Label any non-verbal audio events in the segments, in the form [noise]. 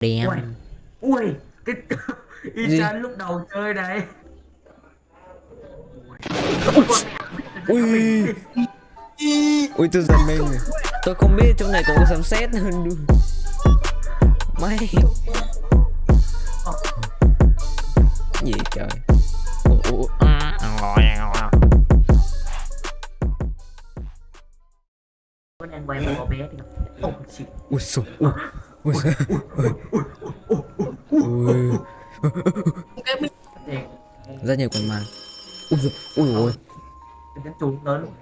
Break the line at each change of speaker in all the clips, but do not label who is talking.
Đem
Ui, ui, cái [laughs] Isan lúc đầu chơi này.
Ui. Ui. Tôi giật mình. Tôi không biết trong này có sấm sét hơn May Gì trời? Ủa, à,
quay một cậu bé thì Oh shit.
Ui Ui Ui Rất nhiều con ma Ui dồi, ui ôi
lớn luôn.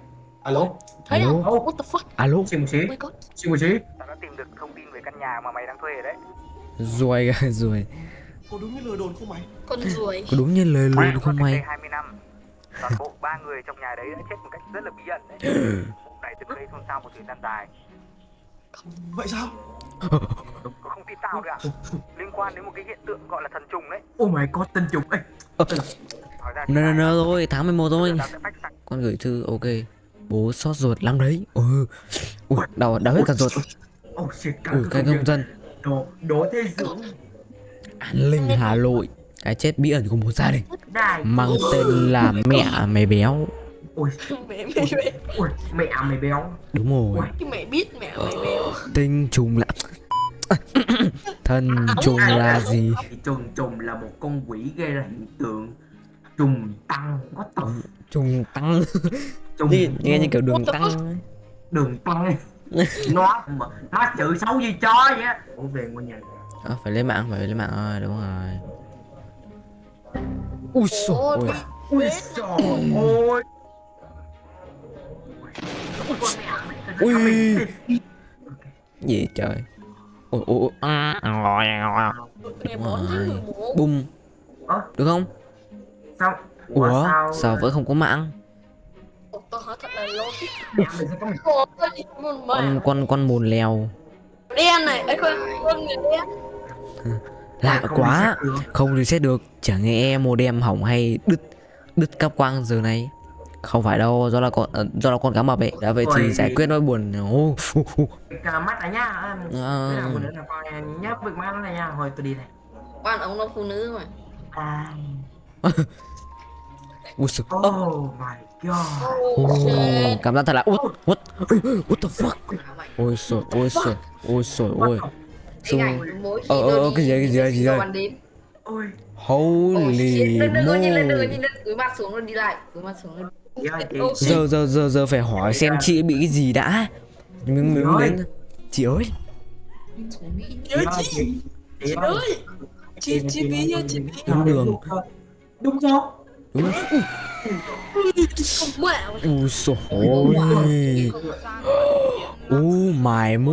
Alo,
Thấy không?
Alo
What the fuck?
Alo
xin một xí,
Oh
xin một xí.
Tao đã tìm được thông tin về căn nhà mà mày đang thuê rồi đấy.
Ruồi [laughs] ruồi
Có đúng như lời đồn không mày?
Con ruồi.
Có đúng như lời luôn không mày
đây 20 năm, toàn bộ ba người trong nhà đấy đã chết một cách rất là bí ẩn đấy. Vụ này từng gây xôn xao một thời gian dài.
Vậy sao? [laughs]
Có không tin tao được à? Liên quan đến một cái hiện tượng gọi là thần trùng đấy.
Oh my god, tinh trùng.
Thì
Nơ nơ
này,
nơ thôi tháng 11 thôi Con gửi thư ok Bố sót ruột lắm đấy Ừ Ui đau đau hết cả ruột
oh shit, cả
Ui cái công dân
Đồ, đồ thế dưỡng.
An Linh Hà Nội Cái chết bí ẩn của một gia đình. Mang tên là mẹ mày béo
Ui,
Mẹ mẹ mẹ.
ui, mẹ mày béo.
Đúng rồi
Cái mẹ biết mẹ mày béo.
Tinh trùng là Thân trùng là gì?
Trùng trùng là một con quỷ gây ra hiện tượng trùng tăng có tổng
Trùng tăng.
Trùng
Nghe, nghe như kiểu đường tăng
đường tăng [laughs] nó nó chữ xấu gì chó vậy? Ủa về ngôi nhà
à, Phải lên mạng phải lên mạng rồi đúng rồi. Ui ôi
ui ơi.
Ui. Gì trời Ôi ôi ôi à,
Ngày 4 tháng 11.
Bum
Ơ?
Được không
sao
Ủa sao vẫn không có mạng
Ủa, Tôi hỏi thật là logic.
Nhà mình sẽ có một
Ủa, tôi đi một
Con con con mồn lèo
Đen này. Ấy con con người đen.
Lạ
không
quá
reset được.
Không reset được Chẳng nghe modem hỏng hay đứt Đứt cáp quang giờ này Không phải đâu Do là con ờ, do là con cá mập ấy Đã vậy thì
Ôi.
giải quyết nỗi buồn.
Cả mắt này nhá.
À,
là một đứa là con nhớ việc mắt này nha hồi tôi đi này.
Quan ông là phụ nữ mà.
à. [laughs]
Ui
oh my god.
Oh.
Cảm giác thật là What What What the fuck? Ôi trời Ôi trời Ôi trời ôi.
Khi
Ờ, ờ, ờ, cái gì, cái gì, cái gì đây? Holy
đừng đừng nhìn lên đừng nhìn lên cúi mặt xuống rồi đi lại cúi mặt xuống rồi
Giờ giờ giờ giờ phải hỏi xem chị bị cái gì đã. Mình mình
ơi.
đến Chị ơi.
Mỹ
chị ơi chị. Chị ơi.
Chị chị bị chị bị
Đúng đường.
Đúng không?
Đúng không Ui. Trời ơi Oh my mo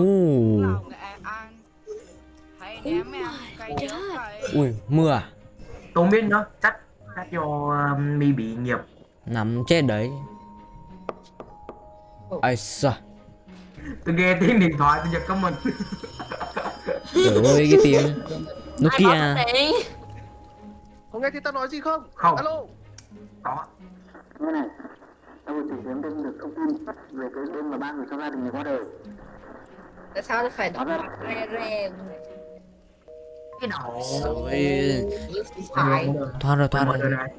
Ui mưa à?
Không biết nữa. Chắc chắc do um, mi bị nghiệp
Nằm chết đấy. Ai sao
tôi nghe tiếng điện thoại tôi giật có mình.
Trời ơi cái tiếng Nokia.
Có nghe thấy tao nói gì không?
Không.
Alo.
có.
Tại sao phải đọc re re
cái đầu
Ôi
phải.
Thoát rồi thoát rồi.
rồi này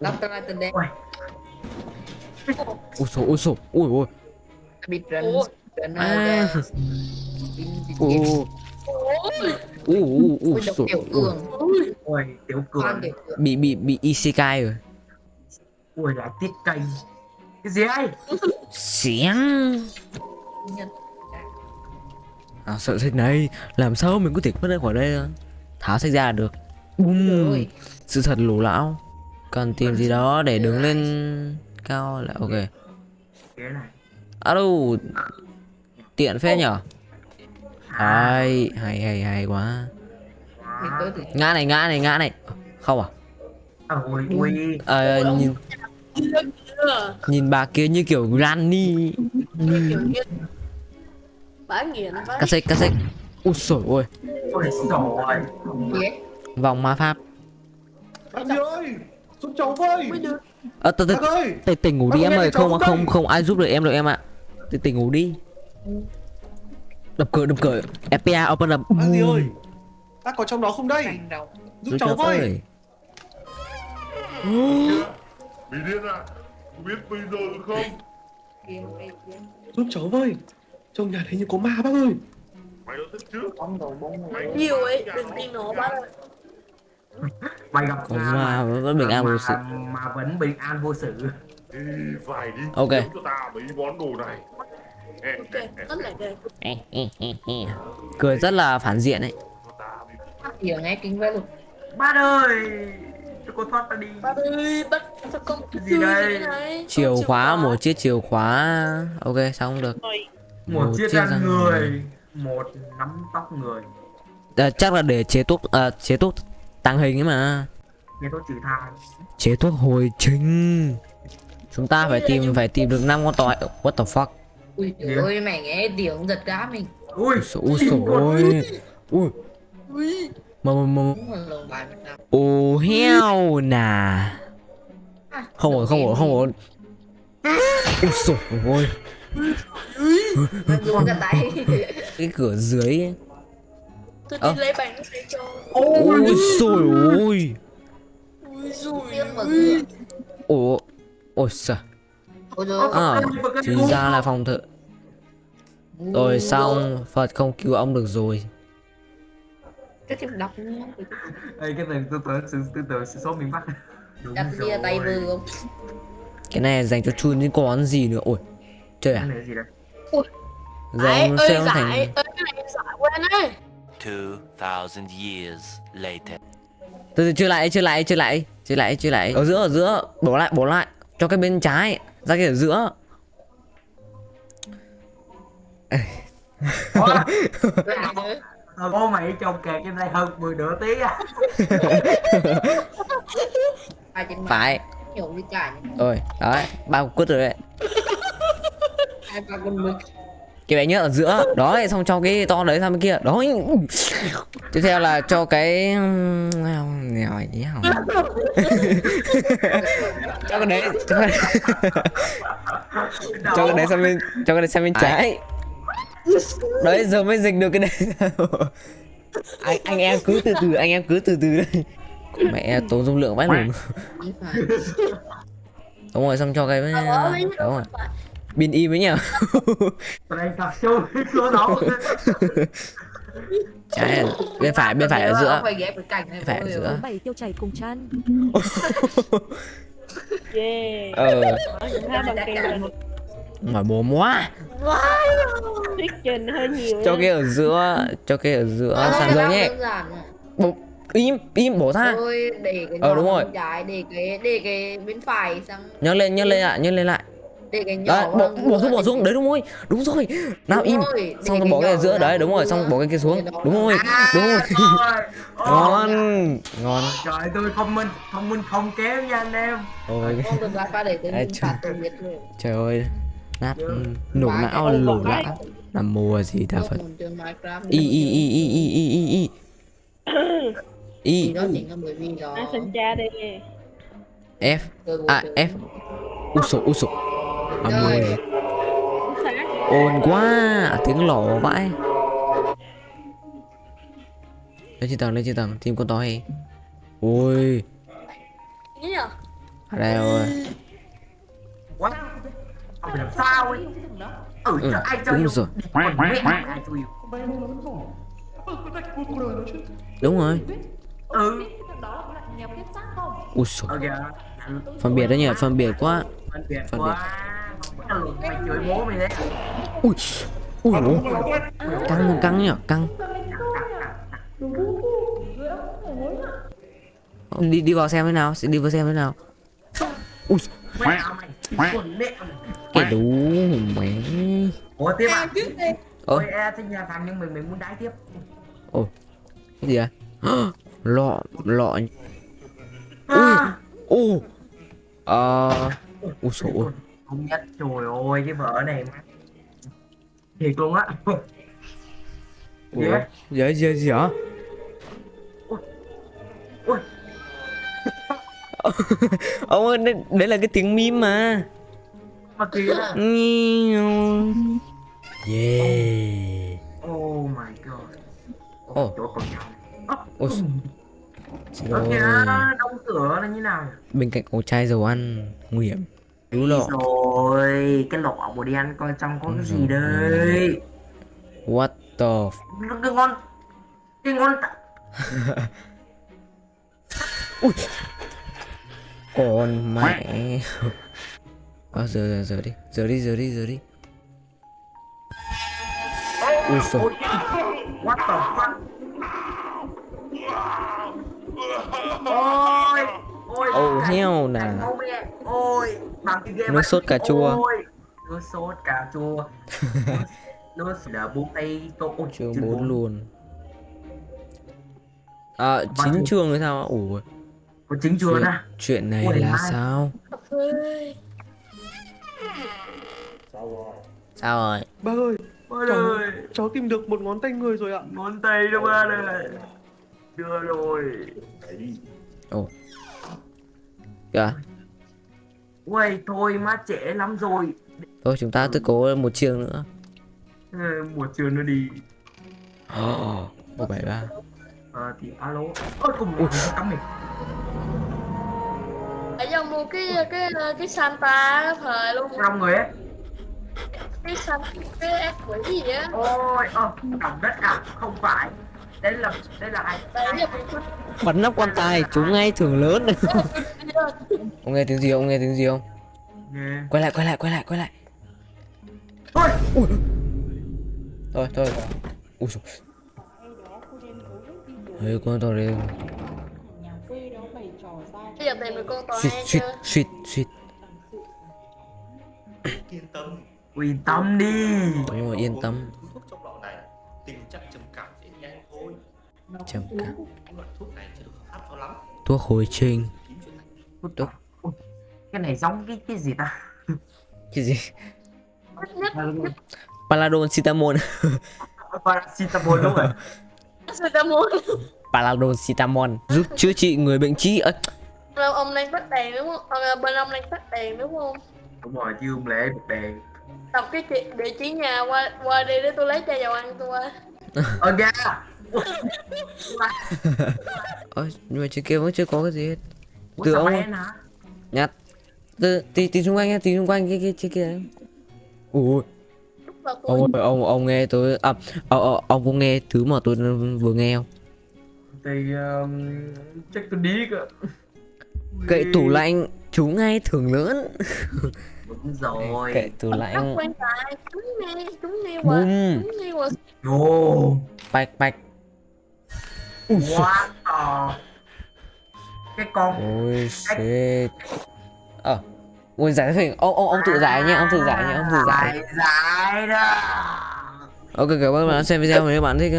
đọc tôi lại từ đây
ôi
Ui trời ui trời Ui ui
bị rần rần
À. Ui ui Ui ui ui
ui tiểu cường.
Ôi
Bị bị bị isekai rồi.
Ui lại tiết cây. Cái gì ấy
Xén.
Nhân.
À sợ sách này. Làm sao mình có thể thoát ra khỏi đây à? Tháo sách ra là được. Bum
rồi
Sự thật lù lão Cần tìm gì đó để đứng lên cao là ok. Alo Tiện phết nhở? Hay hay hay hay quá. Ngã này ngã này ngã này. Không à?
À, ui ui
nhìn nhìn bà kia như kiểu Granny.
Nghiện bá
Cắt xích cắt xích Úi xổi ôi Vòng ma pháp.
Giúp cháu với.
Ờ tớ tớ
Bác ơi.
tỉnh tỉnh ngủ đi em
ơi,
Không
không
không? ai giúp được em được em ạ. Tỉnh tỉnh ngủ đi. Đập cửa đập cửa. FPA open up.
Anh gì ơi. ta có trong đó không đây? Giúp cháu với.
Bị điên à? Biết bây giờ được không?
Giúp cháu với. Trong nhà đấy như có ma bác ơi.
Mày thật chứ? Mày
nhiều ấy đừng tin nó bác ơi
mày gặp
Có
ma
ma vẫn bình an vô sự.
mà, mà vẫn bình an vô sự.
Thì phải đi
Ok.
Cho ta mấy món đồ này. Ê,
ok tất lại đây.
Cười rất là phản diện ấy.
Cho ta đi
hiểu nghe kinh vậy luôn.
Bát ơi Cho cô thoát ra đi.
Bác ơi bắt con
gì đây?
chìa khóa một chiếc chìa khóa. Ok xong được?
Một
Một
chiếc răng
răng
người Một nắm tóc người.
À, chắc là để chế thuốc à, chế thuốc tăng hình ấy mà.
Nghe tôi trừ thai
chế thuốc hồi trình. Chúng ta phải tìm phải tìm được năm con tỏi what the fuck?
Ui ơi mày nghe tiếng giật gã mình.
Ui.
Ui sổ ôi ui.
Ui.
Mà mà mà. Ô heo nà.
À,
không ổn không ổn không ổn. Ui sổ ôi [laughs] cái cửa dưới ấy.
Tôi đi à? lấy bánh để cho.
Ôi dồi ôi.
Ôi
dồi ôi. Ủa
Ôi xa
À ra là phòng thợ. Rồi xong Phật không cứu ông được rồi.
Cái thằng đọc
Ê cái này tôi tưởng tôi tưởng sẽ số miền Bắc.
Đặt bia tay vừa không?
Cái này dành cho chun những con gì nữa? Ôi Trời à?
Ôi
Giờ nó
sẽ
thành
Ê cái này giải quên đấy.
2,000 years later.
từ từ chưa lại chưa lại chưa lại chưa lại chưa lại. Ở giữa ở giữa bỏ lại bỏ lại cho cái bên trái ra cái ở giữa.
Thôi [laughs] bố mày trông kẹt trên đây hơn 10 nửa tiếng à.
Mạng
phải. Rồi đấy ba cục quất rồi đấy.
Hai ba con mực
cái bé nhớ ở giữa. Đó xong cho cái to đấy sang bên kia. Đó tiếp theo là cho cái [laughs] cho cái đấy. Cho cái cho cái đấy sang bên cho cái đấy sang bên trái. Đấy giờ mới dịch được cái đấy anh anh em cứ từ từ anh em cứ từ từ đây. Mẹ tốn dung lượng vãi lùn
đi phải.
Đúng rồi xong cho cái
Ờ,
đúng rồi Bin im với
nhau Prank cặp sâu cửa đó
Trái, bên phải, bên phải ở giữa. Bên phải ở giữa.
Bảy tiêu chảy cùng chăn. [laughs]
Yeah.
Ờ. Mà bố
móa
Cho cái ở giữa, cho cái ở giữa
ờ,
sàn
rơi
nhé. im im bổ ra.
Thôi
ờ, đúng rồi.
để cái để cái bên phải xong.
Nhấc lên nhấc lên ạ à, nhấc lên lại
để cái nhỏ
đấy bỏ
giữa
xuống bỏ
để
xuống. đấy đúng rồi. Đúng rồi. Nào im.
rồi,
xong rồi bỏ cái ở giữa đấy đúng rồi. Xong bỏ cái kia xuống.
Đó
đúng
là-
rồi. đúng rồi. ngon. Ngon.
Trời tôi thông minh Thông minh không kém nha anh em.
Ôi.
Là
trời. ơi. Nát nổ não
vãi.
não làm mùa gì ta phật. y y y y y y y y. Y.
đó chính là bởi vì
f. À f. U sổ u sổ à
Sáng
ồn quá tiếng lổ vãi. Lên trên tầng lên trên tầng tìm con to hay? Ui ở đây rồi.
Làm sao ấy? Ừ,
Ừ,
ai
đúng rồi. Đúng rồi.
Ừ.
Ui phân biệt đấy nhỉ phân biệt quá.
Phân biệt Mày chửi bố mày đấy.
Ui ui ủa. căng căng nhỉ căng. Đi đi vào xem thế nào đi vào xem thế nào. Ui. Cái đủ mẹ.
Ủa tiếp à Ôi e thích nhà thằng nhưng mình mình muốn đái tiếp.
Cái gì à [gasps] lọ lọ.
À,
ô. Ờ ui sổ
Không nhất trời ơi cái vợ này Thiệt luôn á.
Ủa?
Yeah.
gì gì hả?
Ui [laughs]
ông ơi đấy, đấy là cái tiếng mím mà.
Mà kìa.
Yeah.
Oh my god. Con nhau
ôi.
kìa đóng cửa là như nào
bên cạnh có chai dầu ăn nguy hiểm Cứu lộ
rồi cái lọ đi ăn coi trong có cái gì
Rồi.
đây.
What the
cái ngon. Cái ngon [laughs]
con mẹ. À, giờ giờ giờ đi. Giờ đi giờ đi giờ đi. Ui
Ôi, what the fuck? Ôi ôi
Oh, hell nè.
ôi bằng cái game
Nước [laughs] sốt cà chua. [laughs]
nước sốt cà chua. Nước đã bún tay tô ôi
chương 4 luôn. À chính trường thì sao ủa.
Có chính
chuyện,
nè
chuyện này
Ôi,
là
mai.
sao?
Ơi
sao rồi?
Ba ơi,
ôi
cháu,
ơi.
cháu tìm được một ngón tay người rồi ạ.
ngón tay đâu ba này. Đưa rồi.
Ồ. Kìa
ui thôi má trễ lắm rồi.
Thôi chúng ta cứ cố một chương nữa.
Ừ, một trường nữa đi.
Một bảy ba.
Ờ thì alo. Ôi cùng một cắm mình
Tại do mua cái cái cái Santa cái thời luôn.
Trong người ấy.
Cái Santa cái ác quỷ gì á.
Ôi ơ đồng đất à? Không phải. Đây là đây là ai?
Giờ
bắn nắp quan tài chúng ngay thường lớn. [laughs] Ông nghe tiếng gì không? Ông nghe tiếng gì không?
Nghe.
Quay lại quay lại quay lại quay lại.
Ôi
thôi thôi. Ui dồi. Ê, con
con tòa
suýt suýt suýt suýt.
Yên tâm
yên tâm. Đi
đúng rồi yên tâm
tình trạng trầm cảm sẽ nhanh thôi.
Trầm cảm.
loại thuốc này chưa được hợp pháp cho lắm.
Thuốc hồi Tốt.
Ôi, cái này giống cái cái gì ta?
Cái gì? Paladon citamon
paracetamol đúng rồi
người ta muốn
paladon citamon giúp chữa trị người bệnh trí. Ơ
ông, ông đang tắt đèn đúng không? Ông, bên ông đang tắt đèn đúng không?
Đúng rồi chứ không lẽ bật đèn.
Đọc cái địa chỉ nhà qua qua đi để tôi lấy chai dầu ăn tôi qua.
Ờ ra
ơ nhưng mà trên kia vẫn chưa có cái gì hết. Từ ông- nhặt từ tí tí xung quanh nha tí xung quanh cái cái trên kia. Đấy ui ông ơi, ông ông nghe tôi à ông, ông, ông có nghe thứ mà tôi vừa nghe không?
Thì um, chắc tôi đi cơ
cậy tủ lạnh chúng ngay thường lớn.
Đúng rồi.
Cậy tủ lạnh.
quan tài chúng nghe chúng nghe
bum
chúng nghe qua
Ồ,
bạch bạch
quá to. Cái con
ôi shit. Ờ ôi giải thích hình ông ông ông tự giải nhé ông tự giải nhé ông tự giải.
giải giải đó.
Ok cảm ơn bạn đã xem video nếu bạn thích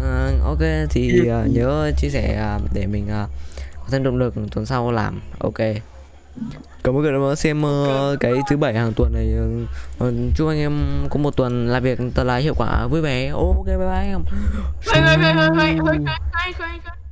ờ, ok thì ờ, nhớ chia sẻ ờ, để mình ờ, có thêm động lực tuần sau làm. Ok. Cảm ơn các bạn đã xem ờ, cái thứ bảy hàng tuần này. Ờ, chúc anh em có một tuần làm việc thật là hiệu quả vui vẻ. Ok bye bye
关
关。